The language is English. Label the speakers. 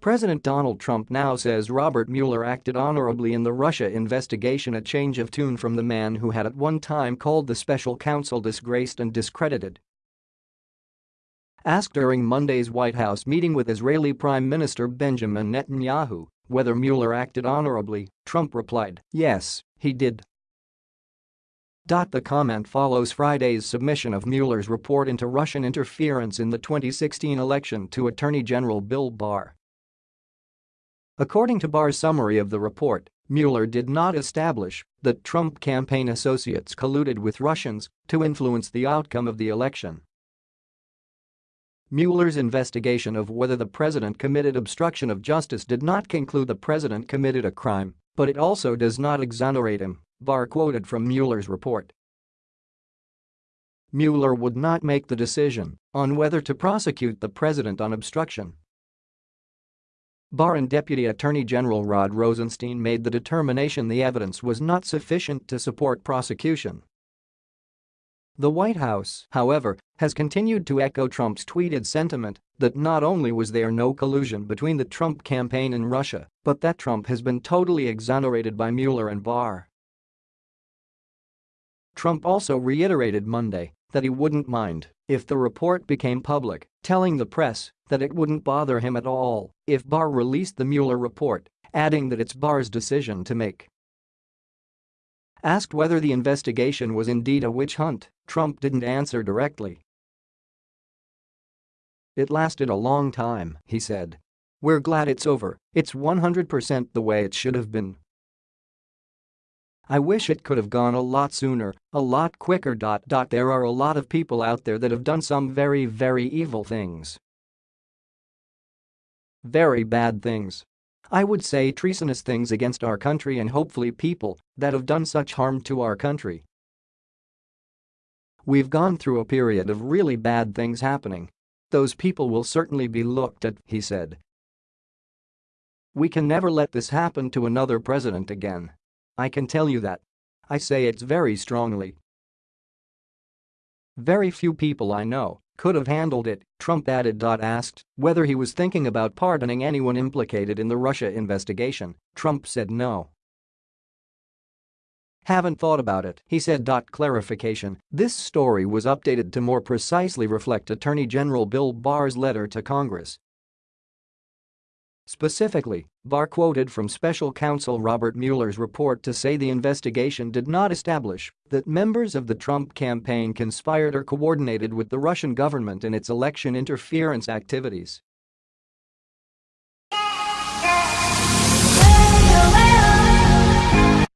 Speaker 1: President Donald Trump now says Robert Mueller acted honorably in the Russia investigation a change of tune from the man who had at one time called the special counsel disgraced and discredited. Asked during Monday's White House meeting with Israeli Prime Minister Benjamin Netanyahu whether Mueller acted honorably, Trump replied, yes, he did. The comment follows Friday's submission of Mueller's report into Russian interference in the 2016 election to Attorney General Bill Barr. According to Barr's summary of the report, Mueller did not establish that Trump campaign associates colluded with Russians to influence the outcome of the election. Mueller's investigation of whether the president committed obstruction of justice did not conclude the president committed a crime, but it also does not exonerate him, Barr quoted from Mueller's report. Mueller would not make the decision on whether to prosecute the president on obstruction Barr and Deputy Attorney General Rod Rosenstein made the determination the evidence was not sufficient to support prosecution. The White House, however, has continued to echo Trump's tweeted sentiment that not only was there no collusion between the Trump campaign and Russia, but that Trump has been totally exonerated by Mueller and Barr. Trump also reiterated Monday that he wouldn't mind if the report became public, telling the press that it wouldn't bother him at all if Barr released the Mueller report, adding that it's Barr's decision to make. Asked whether the investigation was indeed a witch hunt, Trump didn't answer directly. It lasted a long time, he said. We're glad it's over, it's 100% the way it should have been. I wish it could have gone a lot sooner, a lot quicker. There are a lot of people out there that have done some very very evil things. Very bad things. I would say treasonous things against our country and hopefully people that have done such harm to our country. We've gone through a period of really bad things happening. Those people will certainly be looked at, he said. We can never let this happen to another president again. I can tell you that. I say it very strongly. Very few people I know could have handled it, Trump added. Asked whether he was thinking about pardoning anyone implicated in the Russia investigation, Trump said no. Haven't thought about it, he said. Clarification, this story was updated to more precisely reflect Attorney General Bill Barr's letter to Congress Specifically, Barr quoted from special counsel Robert Mueller's report to say the investigation did not establish that members of the Trump campaign conspired or coordinated with the Russian government in its election interference activities.